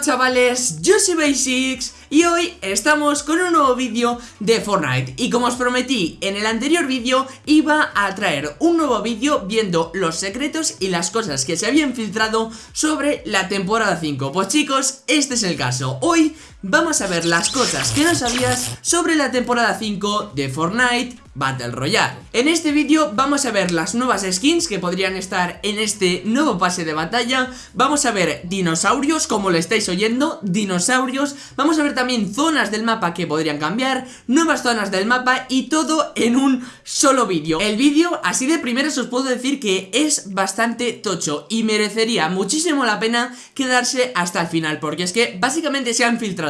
chavales, yo soy Basics y hoy estamos con un nuevo vídeo de Fortnite. Y como os prometí en el anterior vídeo iba a traer un nuevo vídeo viendo los secretos y las cosas que se habían filtrado sobre la temporada 5 Pues chicos, este es el caso, hoy vamos a ver las cosas que no sabías sobre la temporada 5 de Fortnite Battle Royale. En este vídeo vamos a ver las nuevas skins que podrían estar en este nuevo pase de batalla. Vamos a ver dinosaurios, como lo estáis oyendo, dinosaurios. Vamos a ver también zonas del mapa que podrían cambiar Nuevas zonas del mapa y todo en un solo vídeo. El vídeo, así de primeras os puedo decir que es bastante tocho Y merecería muchísimo la pena quedarse hasta el final Porque es que básicamente se han filtrado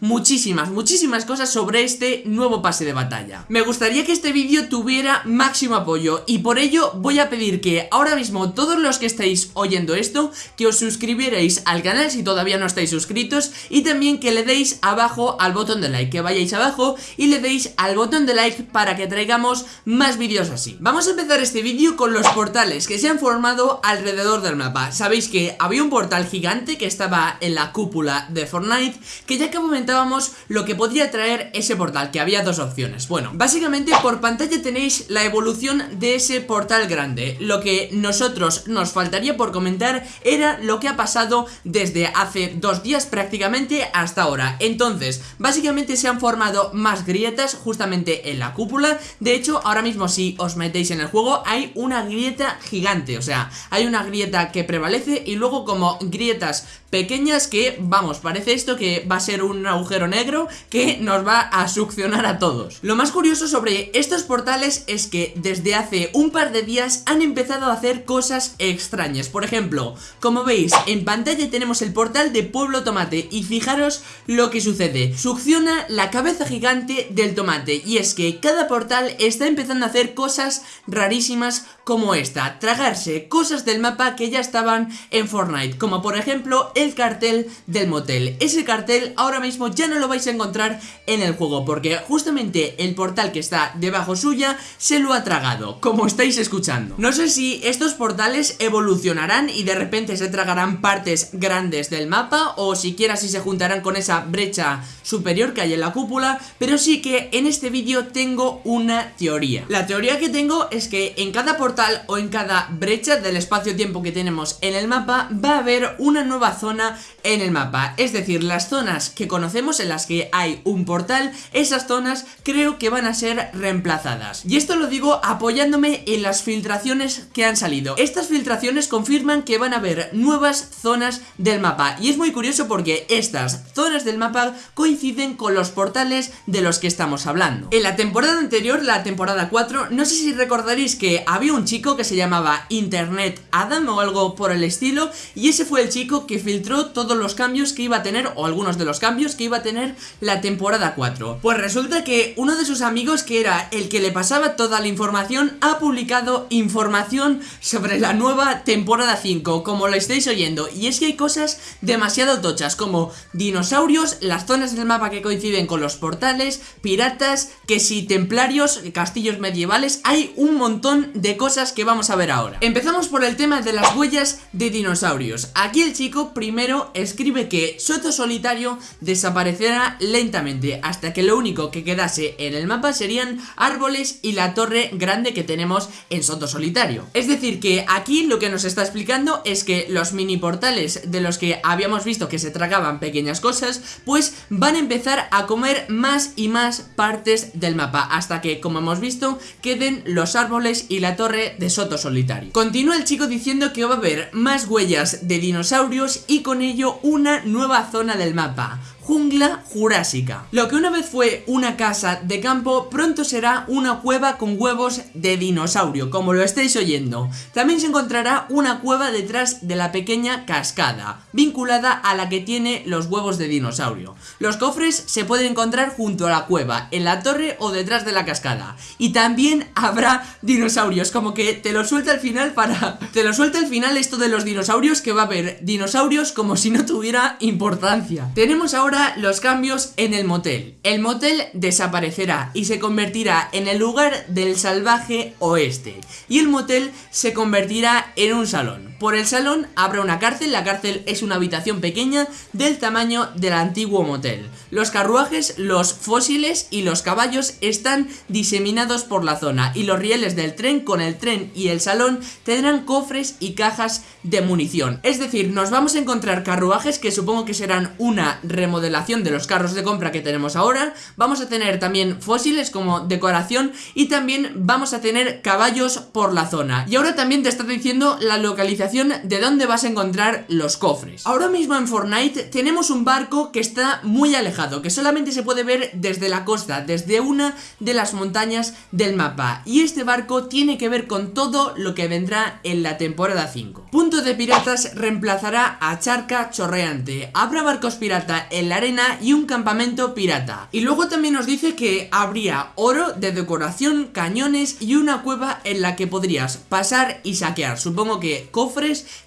muchísimas, muchísimas cosas sobre este nuevo pase de batalla Me gustaría que este vídeo tuviera máximo apoyo y por ello voy a pedir que ahora mismo todos los que estáis oyendo esto que os suscribierais al canal si todavía no estáis suscritos y también que le deis abajo al botón de like, que vayáis abajo y le deis al botón de like para que traigamos más vídeos así. Vamos a empezar este vídeo con los portales que se han formado alrededor del mapa. Sabéis que había un portal gigante que estaba en la cúpula de Fortnite que ya que comentábamos lo que podría traer ese portal, que había dos opciones. Bueno, básicamente por pantalla tenéis la evolución de ese portal grande. Lo que nosotros nos faltaría por comentar era lo que ha pasado desde hace dos días prácticamente hasta ahora. Entonces, básicamente se han formado más grietas justamente en la cúpula. De hecho, ahora mismo si os metéis en el juego hay una grieta gigante. O sea, hay una grieta que prevalece y luego como grietas pequeñas que, vamos, parece esto que va a un agujero negro que nos va a succionar a todos. Lo más curioso sobre estos portales es que desde hace un par de días han empezado a hacer cosas extrañas. Por ejemplo, como veis, en pantalla tenemos el portal de Pueblo Tomate Y fijaros lo que sucede. Succiona la cabeza gigante del tomate Y es que cada portal está empezando a hacer cosas rarísimas como esta Tragarse cosas del mapa que ya estaban en Fortnite Como por ejemplo el cartel del motel. Ese cartel ahora mismo ya no lo vais a encontrar en el juego Porque justamente el portal que está debajo suya se lo ha tragado Como estáis escuchando. No sé si estos portales evolucionarán y de repente se tragarán partes grandes del mapa O siquiera si se juntarán con esa brecha superior que hay en la cúpula Pero sí que en este vídeo tengo una teoría. La teoría que tengo es que en cada portal o en cada brecha del espacio-tiempo que tenemos en el mapa Va a haber una nueva zona en el mapa. Es decir, las zonas que conocemos en las que hay un portal Esas zonas creo que van a ser reemplazadas. Y esto lo digo apoyándome en las filtraciones que han salido. Estas filtraciones confirman que van a haber nuevas zonas del mapa. Y es muy curioso porque estas zonas del mapa coinciden con los portales de los que estamos hablando. En la temporada anterior, la temporada 4, no sé si recordaréis que había un chico que se llamaba Internet Adam o algo por el estilo Y ese fue el chico que filtró todos los cambios que iba a tener, o algunos de los cambios que iba a tener la temporada 4 Pues resulta que uno de sus amigos que era el que le pasaba toda la información ha publicado información sobre la nueva temporada 5 Como lo estáis oyendo Y es que hay cosas demasiado tochas como dinosaurios, las zonas del mapa que coinciden con los portales, piratas, que si templarios, castillos medievales Hay un montón de cosas que vamos a ver ahora. Empezamos por el tema de las huellas de dinosaurios. Aquí el chico primero escribe que Soto Solitario desaparecerá lentamente Hasta que lo único que quedase en el mapa serían árboles y la torre grande que tenemos en Soto Solitario. Es decir que aquí lo que nos está explicando es que los mini portales de los que habíamos visto que se tragaban pequeñas cosas Pues van empezar a comer más y más partes del mapa Hasta que, como hemos visto, queden los árboles y la torre de Soto Solitario Continúa el chico diciendo que va a haber más huellas de dinosaurios y con ello una nueva zona del mapa jungla jurásica. Lo que una vez fue una casa de campo, pronto será una cueva con huevos de dinosaurio, como lo estáis oyendo. También se encontrará una cueva detrás de la pequeña cascada, vinculada a la que tiene los huevos de dinosaurio. Los cofres se pueden encontrar junto a la cueva, en la torre o detrás de la cascada. Y también habrá dinosaurios, como que te lo suelta al final para... Te lo suelta al final esto de los dinosaurios, que va a haber dinosaurios como si no tuviera importancia. Tenemos ahora los cambios en el motel. El motel desaparecerá y se convertirá en el lugar del salvaje oeste. Y el motel se convertirá en un salón. Por el salón habrá una cárcel, la cárcel es una habitación pequeña del tamaño del antiguo motel. Los carruajes, los fósiles y los caballos están diseminados por la zona y los rieles del tren con el tren y el salón tendrán cofres y cajas de munición. Es decir, nos vamos a encontrar carruajes que supongo que serán una remodelación de los carros de compra que tenemos ahora. Vamos a tener también fósiles como decoración y también vamos a tener caballos por la zona. Y ahora también te está diciendo la localización de dónde vas a encontrar los cofres. Ahora mismo en Fortnite tenemos un barco que está muy alejado, que solamente se puede ver desde la costa, desde una de las montañas del mapa. Y este barco tiene que ver con todo lo que vendrá en la temporada 5. Punto de piratas reemplazará a Charca Chorreante. Habrá barcos pirata en la arena y un campamento pirata. Y luego también nos dice que habría oro de decoración, cañones y una cueva en la que podrías pasar y saquear. Supongo que cofres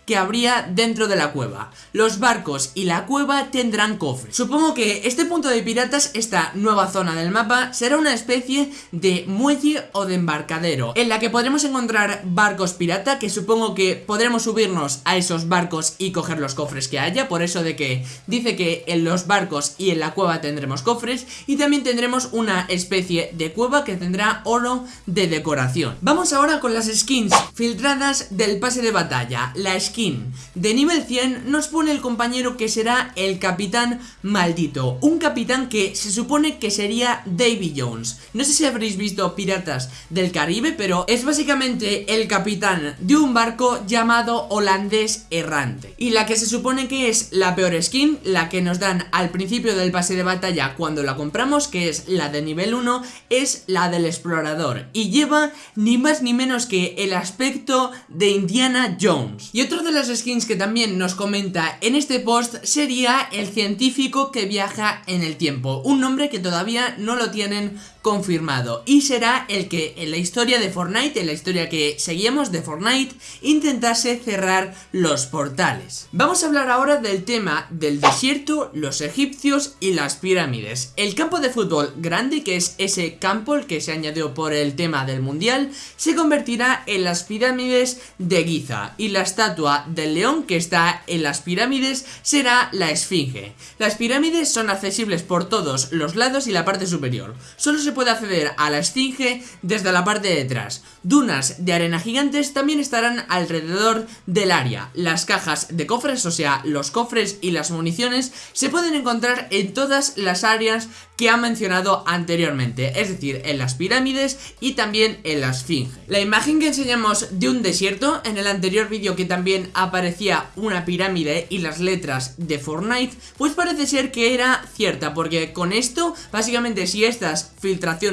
que habría dentro de la cueva. Los barcos y la cueva tendrán cofres. Supongo que este punto de piratas, esta nueva zona del mapa, será una especie de muelle o de embarcadero, en la que podremos encontrar barcos pirata, que supongo que podremos subirnos a esos barcos y coger los cofres que haya, por eso de que dice que en los barcos y en la cueva tendremos cofres, y también tendremos una especie de cueva que tendrá oro de decoración. Vamos ahora con las skins filtradas del pase de batalla. La skin de nivel 100 nos pone el compañero que será el capitán maldito, un capitán que se supone que sería Davy Jones. No sé si habréis visto Piratas del Caribe, pero es básicamente el capitán de un barco llamado holandés errante. Y la que se supone que es la peor skin, la que nos dan al principio del pase de batalla cuando la compramos, que es la de nivel 1, es la del explorador. Y lleva ni más ni menos que el aspecto de Indiana Jones. Y otro de las skins que también nos comenta en este post sería el científico que viaja en el tiempo, un nombre que todavía no lo tienen confirmado y será el que en la historia de Fortnite, en la historia que seguíamos de Fortnite, intentase cerrar los portales. Vamos a hablar ahora del tema del desierto, los egipcios y las pirámides. El campo de fútbol grande, que es ese campo el que se añadió por el tema del mundial, se convertirá en las pirámides de Giza y la estatua del león que está en las pirámides será la esfinge. Las pirámides son accesibles por todos los lados y la parte superior. Solo se puede acceder a la esfinge desde la parte de detrás. Dunas de arena gigantes también estarán alrededor del área. Las cajas de cofres, o sea, los cofres y las municiones, se pueden encontrar en todas las áreas que ha mencionado anteriormente, es decir, en las pirámides y también en la esfinge. La imagen que enseñamos de un desierto, en el anterior vídeo que también aparecía una pirámide y las letras de Fortnite, pues parece ser que era cierta, porque con esto, básicamente si estas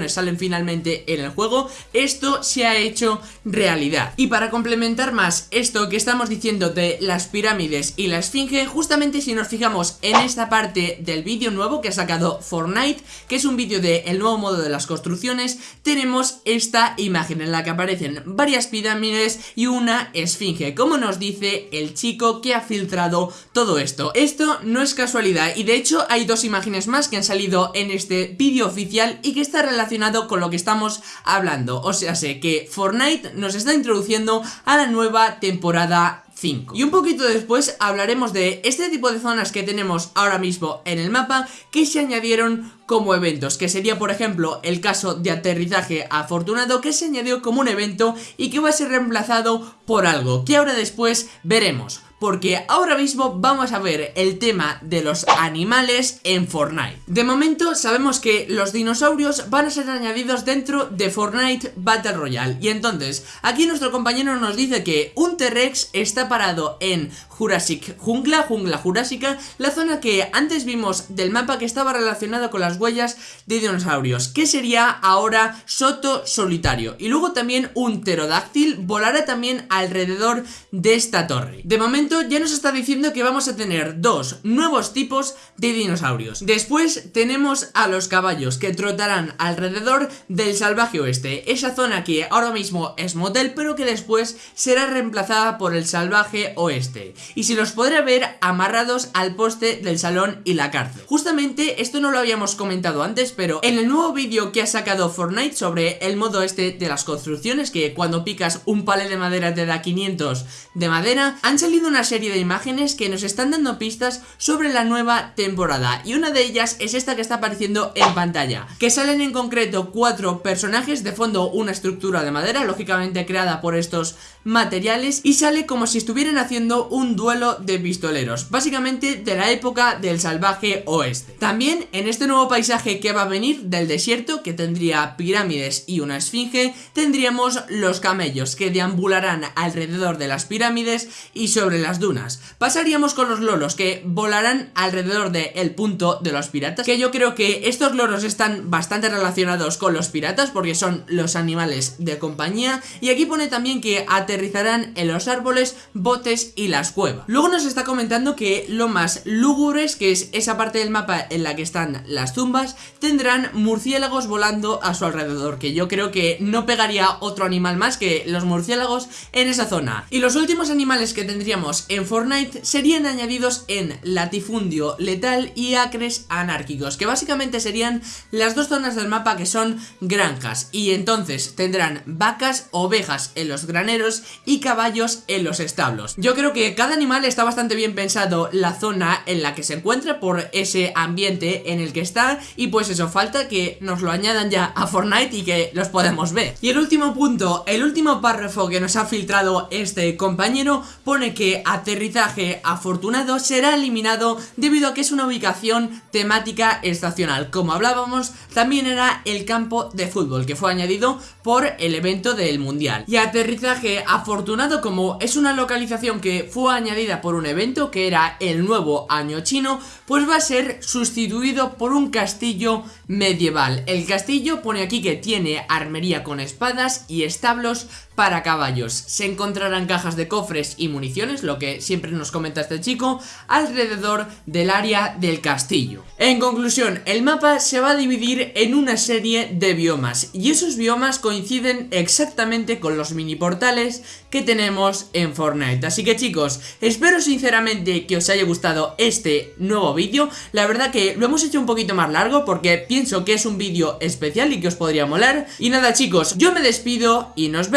salen finalmente en el juego, esto se ha hecho realidad. Y para complementar más esto que estamos diciendo de las pirámides y la esfinge, justamente si nos fijamos en esta parte del vídeo nuevo que ha sacado Fortnite, que es un vídeo del el nuevo modo de las construcciones, tenemos esta imagen en la que aparecen varias pirámides y una esfinge, como nos dice el chico que ha filtrado todo esto. Esto no es casualidad y de hecho hay dos imágenes más que han salido en este vídeo oficial y que relacionado con lo que estamos hablando. O sea, sé que Fortnite nos está introduciendo a la nueva temporada 5. Y un poquito después hablaremos de este tipo de zonas que tenemos ahora mismo en el mapa que se añadieron como eventos, que sería por ejemplo el caso de aterrizaje afortunado que se añadió como un evento y que va a ser reemplazado por algo que ahora después veremos porque ahora mismo vamos a ver el tema de los animales en Fortnite. De momento sabemos que los dinosaurios van a ser añadidos dentro de Fortnite Battle Royale y entonces aquí nuestro compañero nos dice que un T-Rex está parado en Jurassic Jungla, Jungla Jurásica, la zona que antes vimos del mapa que estaba relacionada con las huellas de dinosaurios, que sería ahora Soto Solitario y luego también un pterodáctil volará también alrededor de esta torre. De momento ya nos está diciendo que vamos a tener dos nuevos tipos de dinosaurios. Después tenemos a los caballos que trotarán alrededor del salvaje oeste, esa zona que ahora mismo es motel pero que después será reemplazada por el salvaje oeste. Y si los podré ver amarrados al poste del salón y la cárcel. Justamente esto no lo habíamos comentado antes, pero en el nuevo vídeo que ha sacado Fortnite sobre el modo este de las construcciones, que cuando picas un palet de madera te da 500 de madera, han salido una serie de imágenes que nos están dando pistas sobre la nueva temporada. Y una de ellas es esta que está apareciendo en pantalla, que salen en concreto cuatro personajes, de fondo una estructura de madera, lógicamente creada por estos materiales, y sale como si estuvieran haciendo un duelo de pistoleros, básicamente de la época del salvaje oeste. También en este nuevo paisaje que va a venir del desierto, que tendría pirámides y una esfinge, tendríamos los camellos que deambularán alrededor de las pirámides y sobre las dunas. Pasaríamos con los lolos que volarán alrededor del punto de los piratas, que yo creo que estos loros están bastante relacionados con los piratas porque son los animales de compañía y aquí pone también que aterrizarán en los árboles, botes y las cuevas. Luego nos está comentando que lo más lúgubres, que es esa parte del mapa en la que están las tumbas, tendrán murciélagos volando a su alrededor, que yo creo que no pegaría otro animal más que los murciélagos en esa zona. Y los últimos animales que tendríamos en Fortnite serían añadidos en latifundio letal y acres anárquicos, que básicamente serían las dos zonas del mapa que son granjas, y entonces tendrán vacas, ovejas en los graneros y caballos en los establos. Yo creo que cada animal está bastante bien pensado la zona en la que se encuentra por ese ambiente en el que está y pues eso, falta que nos lo añadan ya a Fortnite y que los podemos ver. Y el último punto, el último párrafo que nos ha filtrado este compañero pone que aterrizaje afortunado será eliminado debido a que es una ubicación temática estacional. Como hablábamos, también era el campo de fútbol que fue añadido por el evento del mundial. Y aterrizaje afortunado como es una localización que fue añadida por un evento que era el nuevo año chino, pues va a ser sustituido por un castillo medieval. El castillo pone aquí que tiene armería con espadas y establos para caballos. Se encontrarán cajas de cofres y municiones, lo que siempre nos comenta este chico, alrededor del área del castillo. En conclusión, el mapa se va a dividir en una serie de biomas y esos biomas coinciden exactamente con los mini portales que tenemos en Fortnite. Así que chicos, espero sinceramente que os haya gustado este nuevo vídeo. La verdad que lo hemos hecho un poquito más largo porque pienso que es un vídeo especial y que os podría molar. Y nada chicos, yo me despido y nos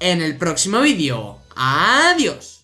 en el próximo vídeo. ¡Adiós!